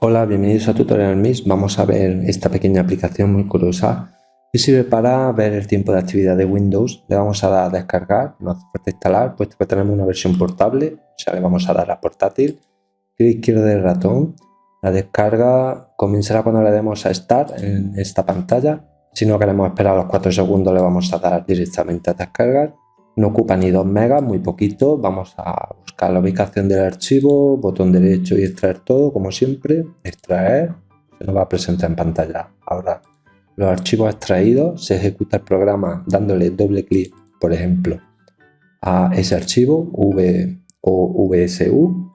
Hola, bienvenidos a Tutorial Mix. Vamos a ver esta pequeña aplicación muy curiosa que sirve para ver el tiempo de actividad de Windows. Le vamos a dar a descargar, no hace falta instalar, puesto que tenemos una versión portable. O sea, le vamos a dar a portátil. Clic izquierdo del ratón. La descarga comenzará cuando le demos a Start en esta pantalla. Si no queremos esperar los 4 segundos, le vamos a dar directamente a descargar no ocupa ni 2 megas, muy poquito. Vamos a buscar la ubicación del archivo, botón derecho y extraer todo, como siempre. Extraer, se nos va a presentar en pantalla. Ahora, los archivos extraídos, se ejecuta el programa dándole doble clic, por ejemplo, a ese archivo, V o VSU,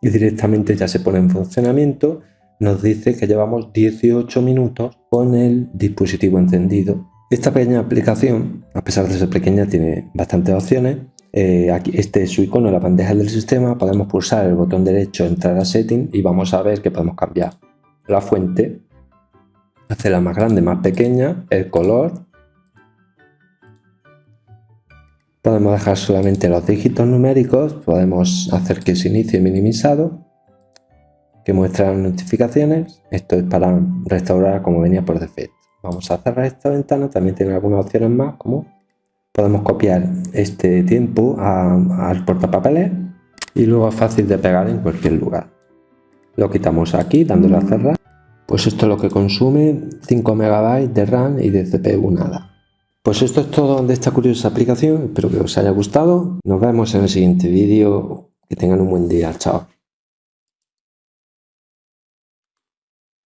y directamente ya se pone en funcionamiento. Nos dice que llevamos 18 minutos con el dispositivo encendido esta pequeña aplicación, a pesar de ser pequeña, tiene bastantes opciones. Eh, aquí, este es su icono en la bandeja del sistema. Podemos pulsar el botón derecho, entrar a Setting y vamos a ver que podemos cambiar la fuente, hacerla más grande, más pequeña, el color. Podemos dejar solamente los dígitos numéricos, podemos hacer que se inicie minimizado, que muestre las notificaciones. Esto es para restaurar como venía por defecto. Vamos a cerrar esta ventana, también tiene algunas opciones más, como podemos copiar este tiempo al portapapeles y luego es fácil de pegar en cualquier lugar. Lo quitamos aquí dándole a cerrar. Pues esto es lo que consume 5 MB de RAM y de CPU nada. Pues esto es todo de esta curiosa aplicación, espero que os haya gustado. Nos vemos en el siguiente vídeo, que tengan un buen día, chao.